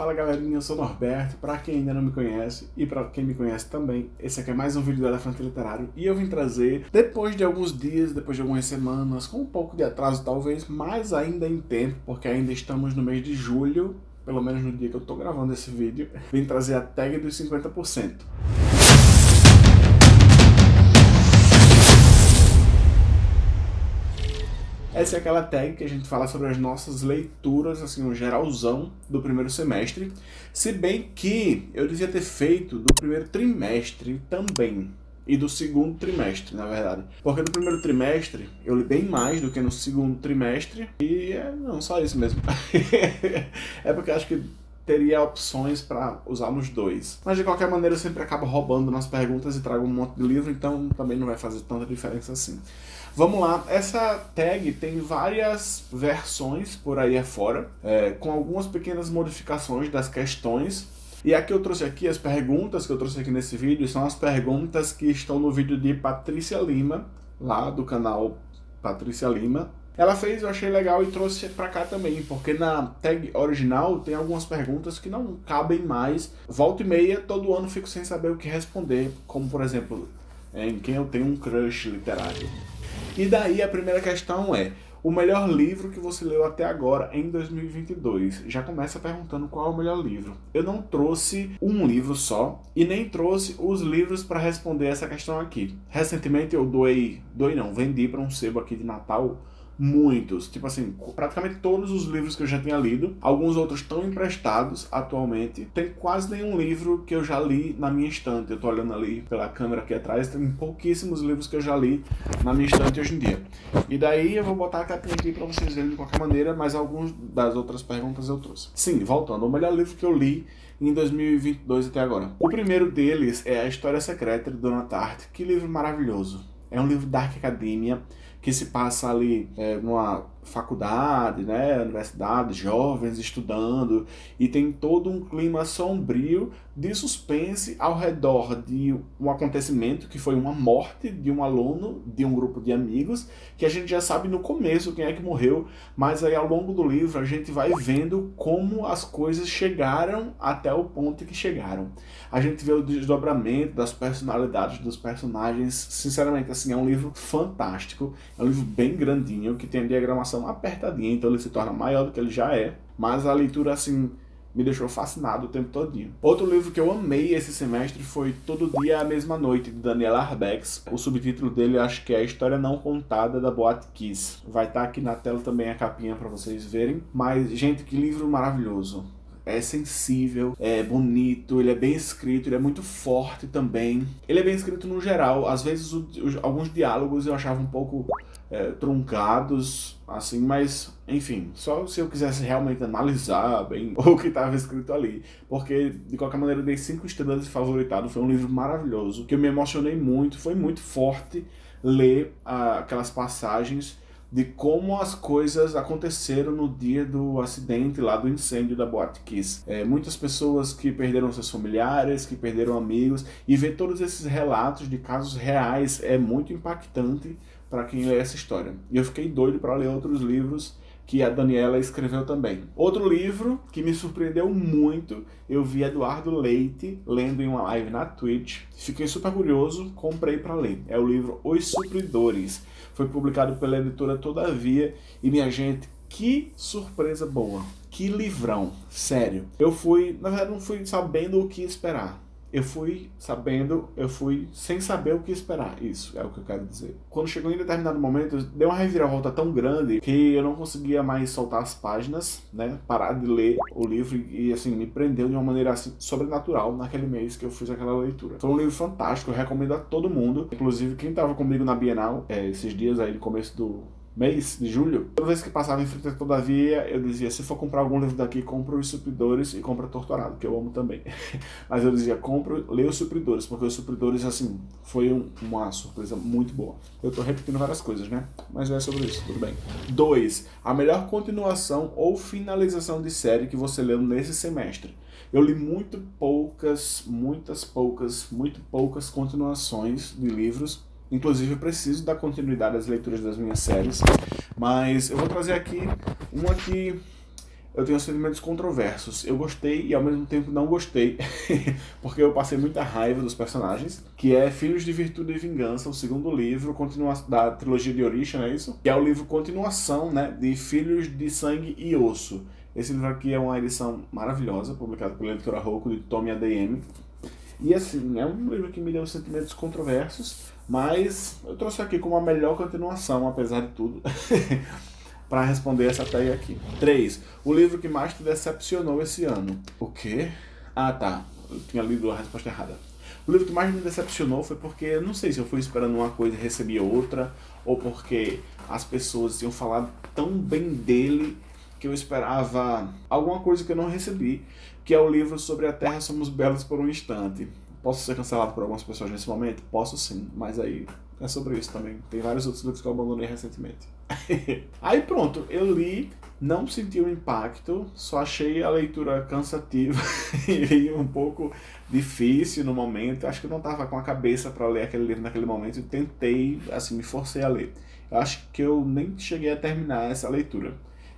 Fala galerinha, eu sou Norberto, pra quem ainda não me conhece e pra quem me conhece também, esse aqui é mais um vídeo do Elefante Literário e eu vim trazer, depois de alguns dias, depois de algumas semanas, com um pouco de atraso talvez, mas ainda em tempo, porque ainda estamos no mês de julho, pelo menos no dia que eu tô gravando esse vídeo, vim trazer a tag dos 50%. Essa é aquela tag que a gente fala sobre as nossas leituras, assim, um geralzão do primeiro semestre. Se bem que eu devia ter feito do primeiro trimestre também. E do segundo trimestre, na verdade. Porque no primeiro trimestre eu li bem mais do que no segundo trimestre. E é, não, só isso mesmo. é porque acho que teria opções para usar nos dois. Mas de qualquer maneira eu sempre acabo roubando nas perguntas e trago um monte de livro, então também não vai fazer tanta diferença assim. Vamos lá, essa tag tem várias versões por aí afora, é, com algumas pequenas modificações das questões. E a que eu trouxe aqui, as perguntas que eu trouxe aqui nesse vídeo, são as perguntas que estão no vídeo de Patrícia Lima, lá do canal Patrícia Lima. Ela fez, eu achei legal e trouxe pra cá também, porque na tag original tem algumas perguntas que não cabem mais. Volta e meia, todo ano fico sem saber o que responder, como por exemplo, em quem eu tenho um crush literário. E daí a primeira questão é, o melhor livro que você leu até agora em 2022. Já começa perguntando qual é o melhor livro. Eu não trouxe um livro só e nem trouxe os livros para responder essa questão aqui. Recentemente eu doei, doei não, vendi para um sebo aqui de Natal muitos, tipo assim, praticamente todos os livros que eu já tinha lido, alguns outros estão emprestados atualmente, tem quase nenhum livro que eu já li na minha estante, eu tô olhando ali pela câmera aqui atrás, tem pouquíssimos livros que eu já li na minha estante hoje em dia. E daí eu vou botar a capinha aqui para vocês verem de qualquer maneira, mas alguns das outras perguntas eu trouxe. Sim, voltando, o melhor livro que eu li em 2022 até agora. O primeiro deles é A História Secreta de Dona Tarte, que livro maravilhoso. É um livro da Academia, que se passa ali é, numa faculdade, né, universidade, jovens estudando, e tem todo um clima sombrio de suspense ao redor de um acontecimento que foi uma morte de um aluno de um grupo de amigos, que a gente já sabe no começo quem é que morreu, mas aí ao longo do livro a gente vai vendo como as coisas chegaram até o ponto que chegaram. A gente vê o desdobramento das personalidades dos personagens, sinceramente assim, é um livro fantástico, é um livro bem grandinho, que tem a diagramação apertadinha, então ele se torna maior do que ele já é, mas a leitura assim me deixou fascinado o tempo todinho. Outro livro que eu amei esse semestre foi Todo Dia a Mesma Noite, de Daniel Arbex. O subtítulo dele acho que é A História Não Contada da Boate Kiss. Vai estar tá aqui na tela também a capinha para vocês verem. Mas, gente, que livro maravilhoso é sensível, é bonito, ele é bem escrito, ele é muito forte também. Ele é bem escrito no geral, às vezes alguns diálogos eu achava um pouco é, truncados, assim, mas enfim, só se eu quisesse realmente analisar bem o que estava escrito ali, porque de qualquer maneira eu dei cinco estrelas de favoritado, foi um livro maravilhoso, que eu me emocionei muito, foi muito forte ler ah, aquelas passagens de como as coisas aconteceram no dia do acidente lá do incêndio da Boate Kiss. É, muitas pessoas que perderam seus familiares, que perderam amigos, e ver todos esses relatos de casos reais é muito impactante para quem lê essa história. E eu fiquei doido para ler outros livros que a Daniela escreveu também. Outro livro que me surpreendeu muito, eu vi Eduardo Leite lendo em uma live na Twitch. Fiquei super curioso, comprei para ler. É o livro Os Supridores. Foi publicado pela editora Todavia e minha gente, que surpresa boa. Que livrão, sério. Eu fui, na verdade não fui sabendo o que esperar eu fui sabendo, eu fui sem saber o que esperar. Isso é o que eu quero dizer. Quando chegou em determinado momento, deu uma reviravolta tão grande que eu não conseguia mais soltar as páginas, né? Parar de ler o livro e, assim, me prendeu de uma maneira, assim, sobrenatural naquele mês que eu fiz aquela leitura. Foi um livro fantástico, eu recomendo a todo mundo. Inclusive, quem estava comigo na Bienal, é, esses dias aí, no começo do, mês de julho, toda vez que passava em frente Todavia, eu dizia, se for comprar algum livro daqui, compra os Supridores e compra Torturado, que eu amo também. Mas eu dizia, compra, lê os Supridores, porque os Supridores, assim, foi um, uma surpresa muito boa. Eu tô repetindo várias coisas, né? Mas é sobre isso, tudo bem. 2. A melhor continuação ou finalização de série que você leu nesse semestre. Eu li muito poucas, muitas poucas, muito poucas continuações de livros Inclusive, eu preciso dar continuidade às leituras das minhas séries, mas eu vou trazer aqui uma que eu tenho sentimentos controversos. Eu gostei e ao mesmo tempo não gostei, porque eu passei muita raiva dos personagens, que é Filhos de Virtude e Vingança, o segundo livro da trilogia de Orisha, não é isso? Que é o livro continuação, né, de Filhos de Sangue e Osso. Esse livro aqui é uma edição maravilhosa, publicado pela editora Roku, de Tommy ADM. E assim, é um livro que me deu sentimentos controversos, mas eu trouxe aqui como a melhor continuação, apesar de tudo. para responder essa tag aqui. 3. O livro que mais te decepcionou esse ano. O quê? Ah, tá. Eu tinha lido a resposta errada. O livro que mais me decepcionou foi porque, não sei se eu fui esperando uma coisa e recebi outra, ou porque as pessoas tinham falado tão bem dele que eu esperava alguma coisa que eu não recebi, que é o livro sobre a Terra Somos Belos por um Instante. Posso ser cancelado por algumas pessoas nesse momento? Posso sim, mas aí é sobre isso também. Tem vários outros livros que eu abandonei recentemente. Aí pronto, eu li, não senti o um impacto, só achei a leitura cansativa e um pouco difícil no momento. Acho que eu não estava com a cabeça para ler aquele livro naquele momento e tentei, assim, me forcei a ler. Eu acho que eu nem cheguei a terminar essa leitura.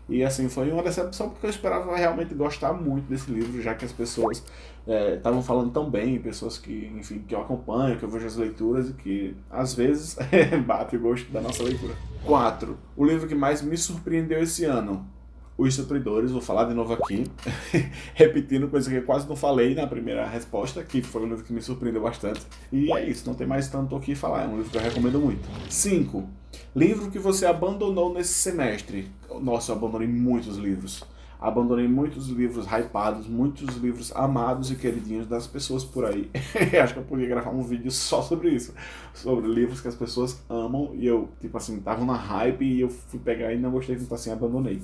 E assim, foi uma decepção porque eu esperava realmente gostar muito desse livro, já que as pessoas estavam é, falando tão bem, pessoas que, enfim, que eu acompanho, que eu vejo as leituras e que às vezes bate o gosto da nossa leitura. 4. O livro que mais me surpreendeu esse ano. Os Supridores, vou falar de novo aqui, repetindo coisa que eu quase não falei na primeira resposta, que foi um livro que me surpreendeu bastante. E é isso, não tem mais tanto o que falar, é um livro que eu recomendo muito. 5. Livro que você abandonou nesse semestre. Nossa, eu abandonei muitos livros. Abandonei muitos livros hypados, muitos livros amados e queridinhos das pessoas por aí. Acho que eu podia gravar um vídeo só sobre isso. Sobre livros que as pessoas amam e eu, tipo assim, tava na hype e eu fui pegar e não gostei, então assim, abandonei.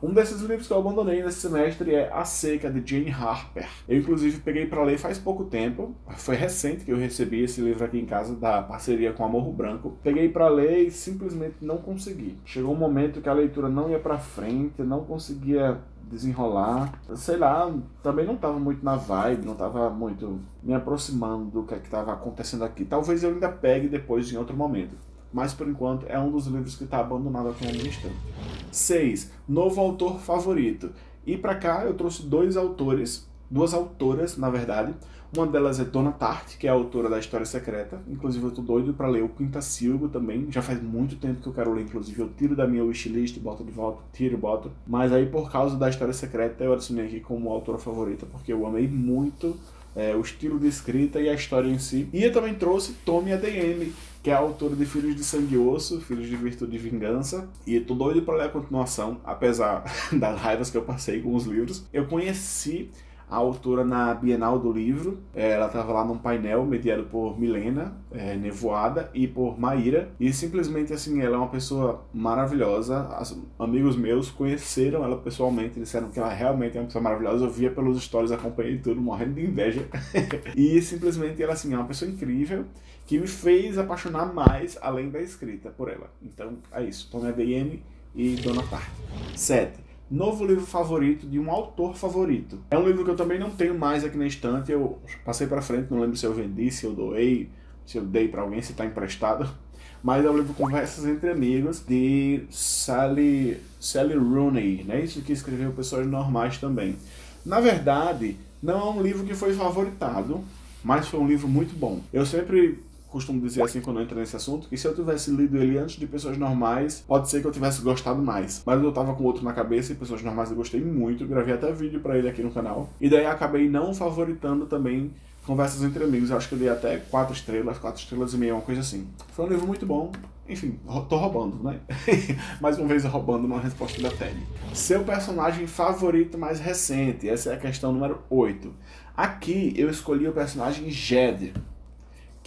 Um desses livros que eu abandonei nesse semestre é A Seca, de Jane Harper. Eu, inclusive, peguei para ler faz pouco tempo. Foi recente que eu recebi esse livro aqui em casa, da parceria com a Morro Branco. Peguei para ler e simplesmente não consegui. Chegou um momento que a leitura não ia para frente, não conseguia desenrolar. Sei lá, também não estava muito na vibe, não estava muito me aproximando do que é estava acontecendo aqui. Talvez eu ainda pegue depois em outro momento mas por enquanto é um dos livros que está abandonado aqui na minha estante. 6. Novo autor favorito. E para cá eu trouxe dois autores, duas autoras, na verdade. Uma delas é Dona Tarte, que é a autora da História Secreta. Inclusive eu tô doido para ler o Quintacilgo também. Já faz muito tempo que eu quero ler, inclusive eu tiro da minha wishlist, boto de volta, tiro e boto. Mas aí por causa da História Secreta eu adicionei aqui como autora favorita, porque eu amei muito é, o estilo de escrita e a história em si. E eu também trouxe Tommy ADM, que é a autora de Filhos de Sangue e Osso, Filhos de Virtude e Vingança. E tô doido para ler a continuação, apesar das raivas que eu passei com os livros. Eu conheci a autora na Bienal do Livro. É, ela estava lá num painel mediado por Milena é, Nevoada e por Maíra. E simplesmente assim, ela é uma pessoa maravilhosa. As, amigos meus conheceram ela pessoalmente, disseram que ela realmente é uma pessoa maravilhosa. Eu via pelos stories, acompanhei tudo, morrendo de inveja. e simplesmente ela assim, é uma pessoa incrível que me fez apaixonar mais além da escrita por ela. Então é isso. Tome a DM e Dona Tarte. 7 novo livro favorito de um autor favorito. É um livro que eu também não tenho mais aqui na estante, eu passei para frente, não lembro se eu vendi, se eu doei, se eu dei para alguém, se está emprestado. Mas é um livro Conversas Entre Amigos, de Sally, Sally Rooney, né? Isso que escreveu Pessoas Normais também. Na verdade, não é um livro que foi favoritado, mas foi um livro muito bom. Eu sempre costumo dizer assim quando eu entro nesse assunto, que se eu tivesse lido ele antes de Pessoas Normais, pode ser que eu tivesse gostado mais. Mas eu tava com outro na cabeça e Pessoas Normais eu gostei muito, gravei até vídeo pra ele aqui no canal. E daí acabei não favoritando também Conversas Entre Amigos, eu acho que eu dei até 4 estrelas, 4 estrelas e meia, uma coisa assim. Foi um livro muito bom, enfim, tô roubando, né? mais uma vez roubando uma resposta da Teddy. Seu personagem favorito mais recente, essa é a questão número 8. Aqui eu escolhi o personagem Jed,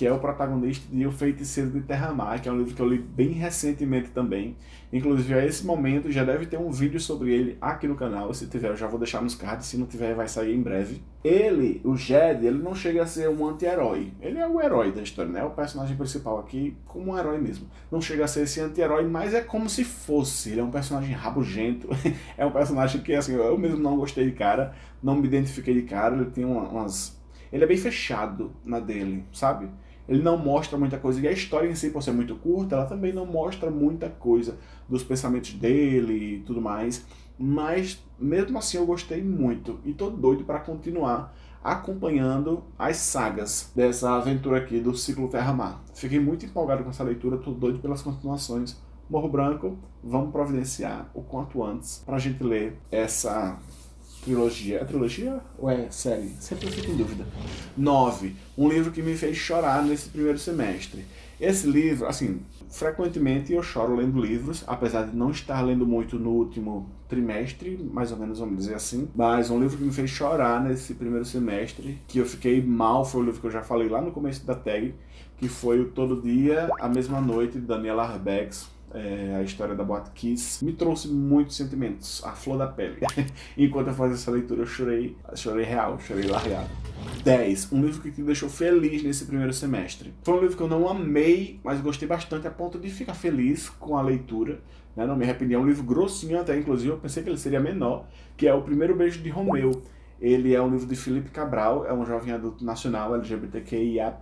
que é o protagonista de O Feiticeiro de Terra-Mar, que é um livro que eu li bem recentemente também. Inclusive, a esse momento, já deve ter um vídeo sobre ele aqui no canal. Se tiver, eu já vou deixar nos cards. Se não tiver, vai sair em breve. Ele, o Jed, ele não chega a ser um anti-herói. Ele é o herói da história, né? O personagem principal aqui, como um herói mesmo. Não chega a ser esse anti-herói, mas é como se fosse. Ele é um personagem rabugento. é um personagem que, assim, eu mesmo não gostei de cara. Não me identifiquei de cara. Ele tem umas... Ele é bem fechado na dele, sabe? Ele não mostra muita coisa. E a história em si, por ser muito curta, ela também não mostra muita coisa dos pensamentos dele e tudo mais. mas mesmo assim eu gostei muito e tô doido para continuar acompanhando as sagas dessa aventura aqui do ciclo Terra-Mar. Fiquei muito empolgado com essa leitura, tô doido pelas continuações. Morro Branco, vamos providenciar o quanto antes para a gente ler essa trilogia. É trilogia ou é série? Sempre fico em dúvida. 9. Um livro que me fez chorar nesse primeiro semestre. Esse livro, assim, frequentemente eu choro lendo livros, apesar de não estar lendo muito no último trimestre, mais ou menos vamos dizer assim, mas um livro que me fez chorar nesse primeiro semestre, que eu fiquei mal, foi o livro que eu já falei lá no começo da tag, que foi o Todo Dia, a Mesma Noite, de Daniela Arbex, é, a história da Boate Kiss, me trouxe muitos sentimentos, a flor da pele. Enquanto eu fazia essa leitura, eu chorei, chorei real, chorei largado. 10. Um livro que me deixou feliz nesse primeiro semestre. Foi um livro que eu não amei, mas gostei bastante a ponto de ficar feliz com a leitura. Né? Não me arrependi. É um livro grossinho até, inclusive, eu pensei que ele seria menor, que é O Primeiro Beijo de Romeu. Ele é um livro de Felipe Cabral, é um jovem adulto nacional LGBTQIAP+,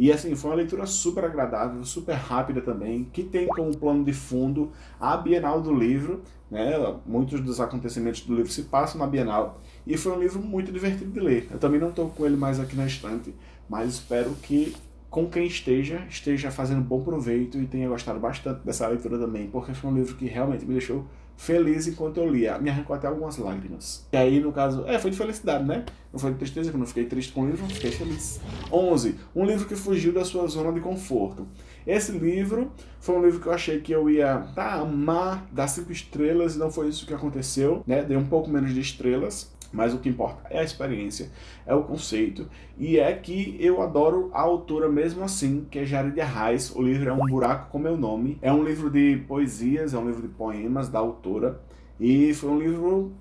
e assim, foi uma leitura super agradável, super rápida também, que tem como plano de fundo a Bienal do Livro, né? Muitos dos acontecimentos do livro se passam na Bienal, e foi um livro muito divertido de ler. Eu também não estou com ele mais aqui na estante, mas espero que com quem esteja, esteja fazendo bom proveito e tenha gostado bastante dessa leitura também, porque foi um livro que realmente me deixou feliz enquanto eu lia. Me arrancou até algumas lágrimas. E aí, no caso, é, foi de felicidade, né? Não foi de tristeza, que eu não fiquei triste com o livro, fiquei feliz. 11. Um livro que fugiu da sua zona de conforto. Esse livro foi um livro que eu achei que eu ia tá, amar, dar cinco estrelas, e não foi isso que aconteceu, né? Dei um pouco menos de estrelas. Mas o que importa é a experiência, é o conceito, e é que eu adoro a autora mesmo assim, que é Jared Arraes. O livro é Um Buraco com Meu Nome. É um livro de poesias, é um livro de poemas da autora, e foi um livro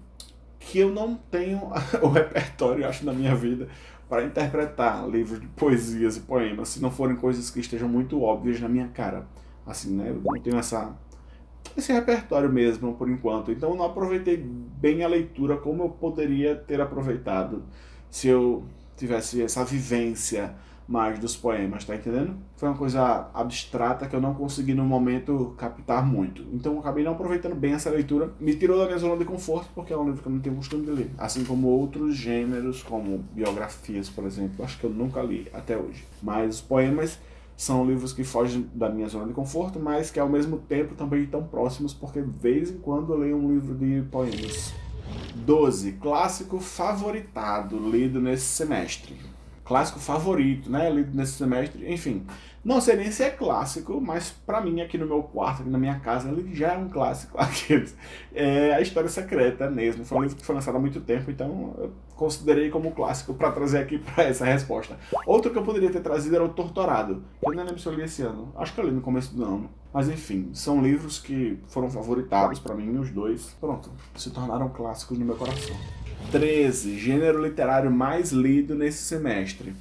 que eu não tenho o repertório, acho, na minha vida para interpretar livros de poesias e poemas, se não forem coisas que estejam muito óbvias na minha cara. Assim, né? Eu não tenho essa esse repertório mesmo, por enquanto. Então eu não aproveitei bem a leitura como eu poderia ter aproveitado se eu tivesse essa vivência mais dos poemas, tá entendendo? Foi uma coisa abstrata que eu não consegui no momento captar muito. Então eu acabei não aproveitando bem essa leitura. Me tirou da minha zona de conforto, porque é um livro que eu não tenho costume de ler. Assim como outros gêneros, como biografias, por exemplo. Acho que eu nunca li até hoje. Mas os poemas são livros que fogem da minha zona de conforto, mas que ao mesmo tempo também estão próximos, porque de vez em quando eu leio um livro de poemas. 12. Clássico favoritado, lido nesse semestre. Clássico favorito, né? Lido nesse semestre, enfim. Não sei nem se é clássico, mas para mim aqui no meu quarto, aqui na minha casa, ele já é um clássico. é a História Secreta mesmo. Foi um livro que foi lançado há muito tempo, então eu considerei como clássico para trazer aqui para essa resposta. Outro que eu poderia ter trazido era o Torturado, eu nem lembro se eu li esse ano. Acho que eu li no começo do ano. Mas enfim, são livros que foram favoritados para mim, os dois, pronto, se tornaram clássicos no meu coração. 13. Gênero literário mais lido nesse semestre.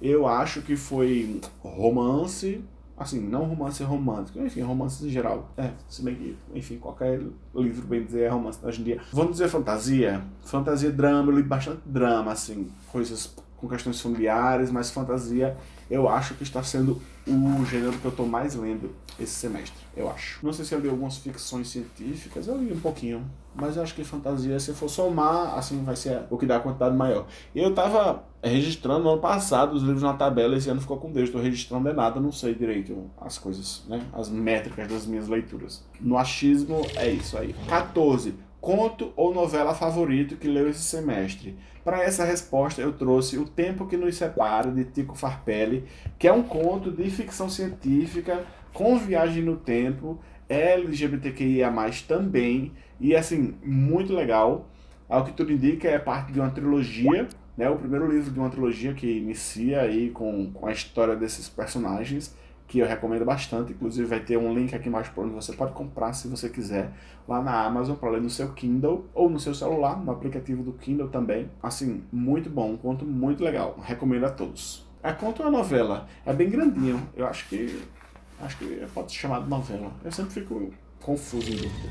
Eu acho que foi romance, assim, não romance romântico, enfim, romances em geral. É, se bem que, enfim, qualquer livro, bem dizer, é romance hoje em dia. Vamos dizer fantasia? Fantasia, drama, eu li bastante drama, assim, coisas com questões familiares, mas fantasia eu acho que está sendo o gênero que eu estou mais lendo esse semestre, eu acho. Não sei se eu li algumas ficções científicas, eu li um pouquinho, mas eu acho que fantasia, se for somar, assim vai ser o que dá a quantidade maior. Eu tava registrando no ano passado os livros na tabela, esse ano ficou com Deus, estou registrando é nada, não sei direito as coisas, né, as métricas das minhas leituras. No achismo é isso aí. 14 conto ou novela favorito que leu esse semestre? Para essa resposta eu trouxe O Tempo que Nos Separa, de Tico Farpelli, que é um conto de ficção científica com viagem no tempo, LGBTQIA+, também, e assim, muito legal. Ao que tudo indica, é parte de uma trilogia, né, o primeiro livro de uma trilogia que inicia aí com, com a história desses personagens, que eu recomendo bastante, inclusive vai ter um link aqui mais para onde você pode comprar se você quiser lá na Amazon para ler no seu Kindle ou no seu celular, no aplicativo do Kindle também. Assim, muito bom, um conto muito legal, recomendo a todos. A conto é uma novela, é bem grandinho, eu acho que acho que pode ser chamado novela. Eu sempre fico confuso em dúvida.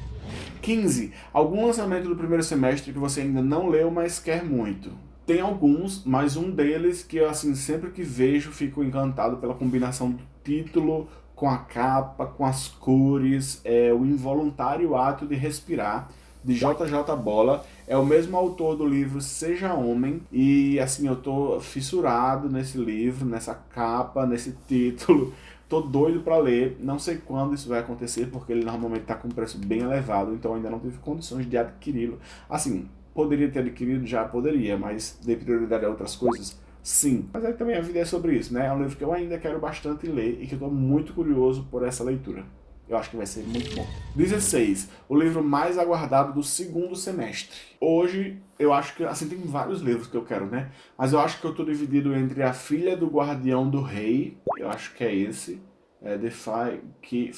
15. Algum lançamento do primeiro semestre que você ainda não leu, mas quer muito. Tem alguns, mas um deles que eu assim sempre que vejo fico encantado pela combinação título com a capa, com as cores, é o involuntário ato de respirar de JJ Bola. É o mesmo autor do livro Seja Homem. E assim, eu tô fissurado nesse livro, nessa capa, nesse título. Tô doido para ler, não sei quando isso vai acontecer, porque ele normalmente tá com um preço bem elevado, então ainda não tive condições de adquiri-lo. Assim, poderia ter adquirido? Já poderia, mas dei prioridade a outras coisas? Sim. Mas aí também a vida é sobre isso, né? É um livro que eu ainda quero bastante ler e que eu tô muito curioso por essa leitura. Eu acho que vai ser muito bom. 16. O livro mais aguardado do segundo semestre. Hoje, eu acho que, assim, tem vários livros que eu quero, né? Mas eu acho que eu tô dividido entre A Filha do Guardião do Rei, eu acho que é esse, é The Fire, que,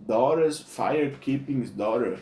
Daughters, Firekeeping's Daughter,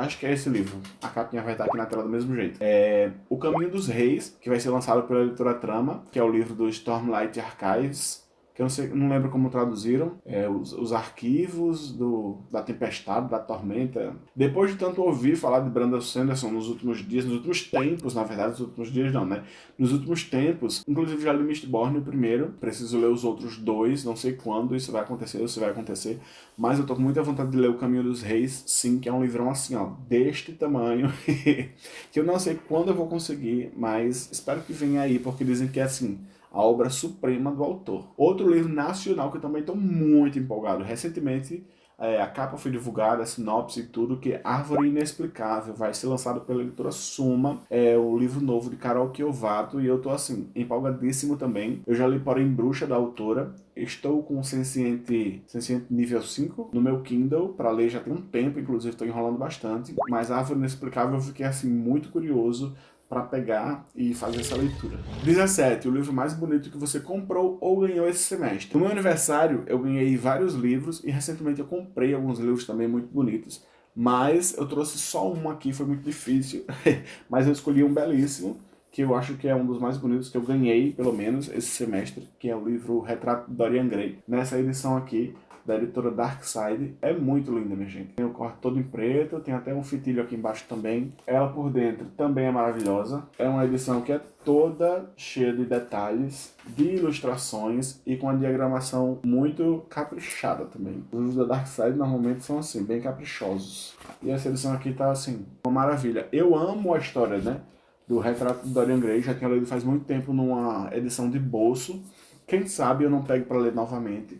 acho que é esse livro. A capinha vai estar aqui na tela do mesmo jeito. É O Caminho dos Reis, que vai ser lançado pela editora Trama, que é o livro do Stormlight Archives que eu não, sei, não lembro como traduziram, é, os, os, arquivos do, da tempestade, da tormenta. Depois de tanto ouvir falar de Brandon Sanderson nos últimos dias, nos últimos tempos, na verdade, nos últimos dias não, né? Nos últimos tempos, inclusive já li Mistborn o primeiro, preciso ler os outros dois, não sei quando isso vai acontecer ou se vai acontecer, mas eu tô com muita vontade de ler O Caminho dos Reis, sim, que é um livrão assim, ó, deste tamanho, que eu não sei quando eu vou conseguir, mas espero que venha aí, porque dizem que é assim, a obra suprema do autor. Outro livro nacional que eu também estou muito empolgado. Recentemente, é, a capa foi divulgada, a sinopse e tudo, que Árvore Inexplicável vai ser lançado pela editora Suma, é o livro novo de Carol Kiovato, e eu tô assim, empolgadíssimo também. Eu já li Porém Bruxa, da autora, estou com o Senciente, Senciente nível 5 no meu Kindle, para ler já tem um tempo, inclusive estou enrolando bastante, mas Árvore Inexplicável eu fiquei assim muito curioso para pegar e fazer essa leitura. 17. O livro mais bonito que você comprou ou ganhou esse semestre. No meu aniversário, eu ganhei vários livros e recentemente eu comprei alguns livros também muito bonitos. Mas eu trouxe só um aqui, foi muito difícil. mas eu escolhi um belíssimo, que eu acho que é um dos mais bonitos que eu ganhei, pelo menos, esse semestre, que é o livro Retrato de Dorian Gray. Nessa edição aqui, da editora Darkside. É muito linda, minha gente. Tem o corte todo em preto, tem até um fitilho aqui embaixo também. Ela por dentro também é maravilhosa. É uma edição que é toda cheia de detalhes, de ilustrações e com a diagramação muito caprichada também. Os livros da Darkside normalmente são assim, bem caprichosos. E essa edição aqui tá assim, uma maravilha. Eu amo a história, né? Do retrato de Dorian Gray, já tinha lido faz muito tempo numa edição de bolso. Quem sabe eu não pego para ler novamente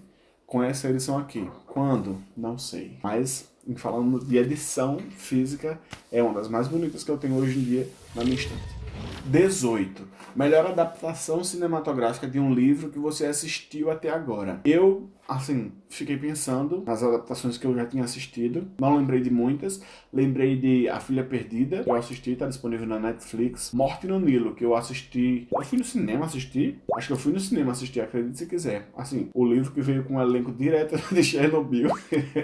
com essa edição aqui. Quando? Não sei. Mas, falando de edição física, é uma das mais bonitas que eu tenho hoje em dia na minha estante. 18. Melhor adaptação cinematográfica de um livro que você assistiu até agora. Eu assim, fiquei pensando nas adaptações que eu já tinha assistido. Não lembrei de muitas. Lembrei de A Filha Perdida, que eu assisti, tá disponível na Netflix. Morte no Nilo, que eu assisti... Eu fui no cinema assistir? Acho que eu fui no cinema assistir, acredite se quiser. Assim, o livro que veio com um elenco direto de Chernobyl.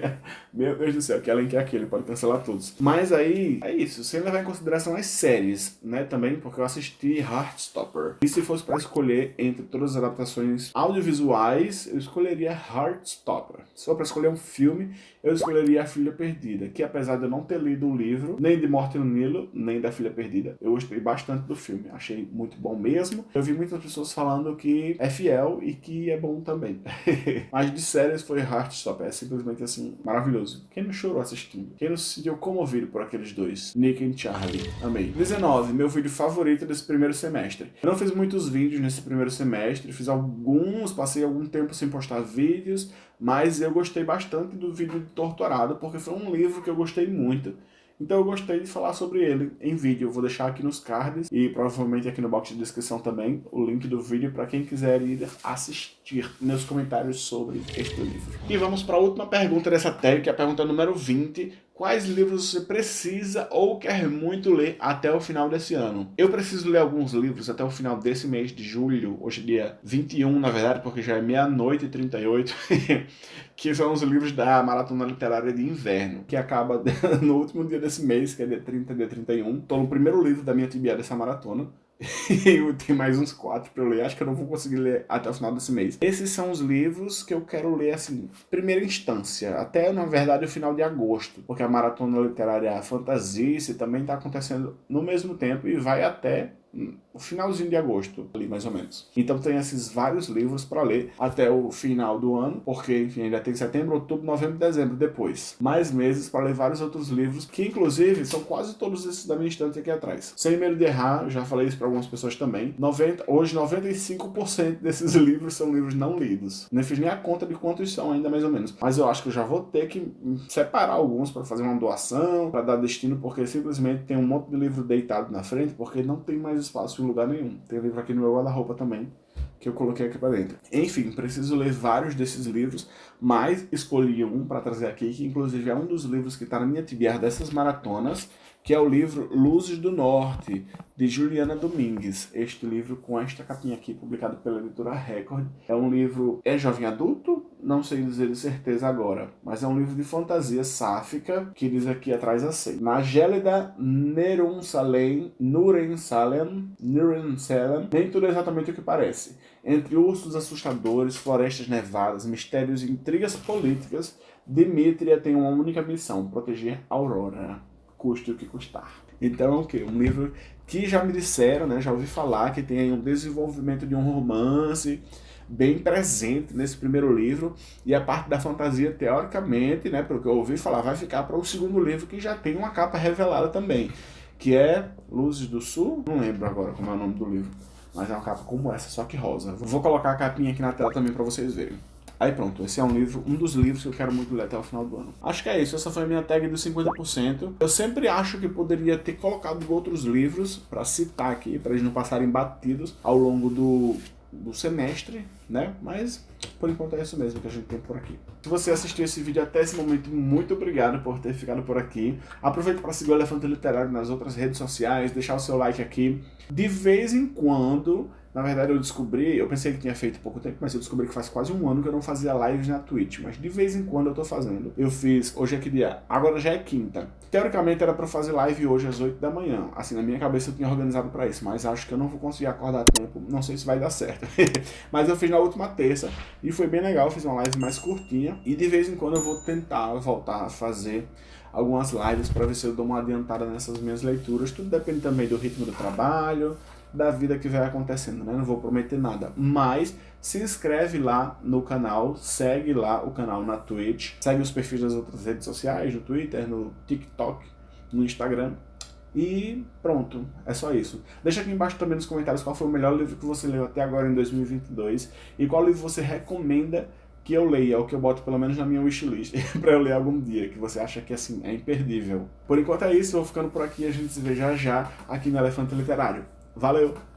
Meu Deus do céu, que elenco é aquele? Pode cancelar todos. Mas aí, é isso. Sem levar em consideração as séries, né, também, porque eu assisti Heartstopper. E se fosse para escolher entre todas as adaptações audiovisuais, eu escolheria Heartstopper. Se for para escolher um filme, eu escolheria A Filha Perdida, que apesar de eu não ter lido o livro, nem de Morte no Nilo, nem da Filha Perdida, eu gostei bastante do filme. Achei muito bom mesmo. Eu vi muitas pessoas falando que é fiel e que é bom também. Mas de séries foi Heartstopper. É simplesmente assim, maravilhoso. Quem não chorou assistindo? Quem não se sentiu comovido por aqueles dois? Nick e Charlie. Amei. 19. Meu vídeo favorito desse primeiro semestre. Eu não fiz muitos vídeos nesse primeiro semestre, fiz alguns, passei algum tempo sem postar vídeo vídeos, mas eu gostei bastante do vídeo de Torturado, porque foi um livro que eu gostei muito. Então eu gostei de falar sobre ele em vídeo. Eu vou deixar aqui nos cards e provavelmente aqui no box de descrição também o link do vídeo para quem quiser ir assistir meus comentários sobre este livro. E vamos para a última pergunta dessa tag, que é a pergunta número 20 quais livros você precisa ou quer muito ler até o final desse ano. Eu preciso ler alguns livros até o final desse mês de julho, hoje é dia 21, na verdade, porque já é meia-noite e 38, que são os livros da Maratona Literária de Inverno, que acaba no último dia desse mês, que é dia 30, dia 31. Estou no primeiro livro da minha tibia dessa maratona, e tem mais uns quatro para eu ler. Acho que eu não vou conseguir ler até o final desse mês. Esses são os livros que eu quero ler, assim, primeira instância. Até, na verdade, o final de agosto. Porque a Maratona Literária Fantasice também está acontecendo no mesmo tempo e vai até o finalzinho de agosto, ali mais ou menos. Então tem esses vários livros para ler até o final do ano, porque enfim, ainda tem setembro, outubro, novembro dezembro depois. Mais meses para ler vários outros livros, que inclusive são quase todos esses da minha estante aqui atrás. Sem medo de errar, já falei isso para algumas pessoas também. 90, hoje 95% desses livros são livros não lidos. Nem fiz nem a conta de quantos são ainda mais ou menos. Mas eu acho que eu já vou ter que separar alguns para fazer uma doação, para dar destino, porque simplesmente tem um monte de livro deitado na frente, porque não tem mais espaço em lugar nenhum. Tem livro aqui no meu guarda-roupa também, que eu coloquei aqui para dentro. Enfim, preciso ler vários desses livros, mas escolhi um para trazer aqui, que inclusive é um dos livros que está na minha TBR dessas maratonas, que é o livro Luzes do Norte, de Juliana Domingues. Este livro com esta capinha aqui, publicado pela editora Record. É um livro, é jovem adulto? Não sei dizer de certeza agora, mas é um livro de fantasia sáfica, que diz aqui atrás assim. Na gélida Nerunsalem, Nurensalem, Nurensalem, nem tudo é exatamente o que parece. Entre ursos assustadores, florestas nevadas, mistérios e intrigas políticas, Dimitria tem uma única missão, proteger Aurora custe o que custar. Então o quê? Um livro que já me disseram, né, já ouvi falar, que tem um desenvolvimento de um romance bem presente nesse primeiro livro, e a parte da fantasia, teoricamente, né, pelo que eu ouvi falar, vai ficar para o segundo livro, que já tem uma capa revelada também, que é Luzes do Sul, não lembro agora como é o nome do livro, mas é uma capa como essa, só que rosa. Vou colocar a capinha aqui na tela também para vocês verem. Aí pronto, esse é um livro, um dos livros que eu quero muito ler até o final do ano. Acho que é isso, essa foi a minha tag dos 50%. Eu sempre acho que poderia ter colocado outros livros para citar aqui, para eles não passarem batidos ao longo do, do semestre, né? Mas por enquanto é isso mesmo que a gente tem por aqui. Se você assistiu esse vídeo até esse momento, muito obrigado por ter ficado por aqui. Aproveite para seguir o Elefante Literário nas outras redes sociais, deixar o seu like aqui. De vez em quando na verdade eu descobri, eu pensei que tinha feito pouco tempo, mas eu descobri que faz quase um ano que eu não fazia lives na Twitch, mas de vez em quando eu tô fazendo. Eu fiz, hoje é que dia? Agora já é quinta. Teoricamente era pra fazer live hoje às 8 da manhã, assim, na minha cabeça eu tinha organizado pra isso, mas acho que eu não vou conseguir acordar a tempo, não sei se vai dar certo. mas eu fiz na última terça e foi bem legal, fiz uma live mais curtinha e de vez em quando eu vou tentar voltar a fazer algumas lives para ver se eu dou uma adiantada nessas minhas leituras. Tudo depende também do ritmo do trabalho, da vida que vai acontecendo, né? Não vou prometer nada, mas se inscreve lá no canal, segue lá o canal na Twitch, segue os perfis das outras redes sociais, no Twitter, no TikTok, no Instagram. E pronto, é só isso. Deixa aqui embaixo também nos comentários qual foi o melhor livro que você leu até agora em 2022 e qual livro você recomenda que eu leia, ou que eu boto pelo menos na minha wishlist, para eu ler algum dia, que você acha que assim é imperdível. Por enquanto é isso, eu vou ficando por aqui e a gente se vê já já aqui no Elefante Literário. Valeu!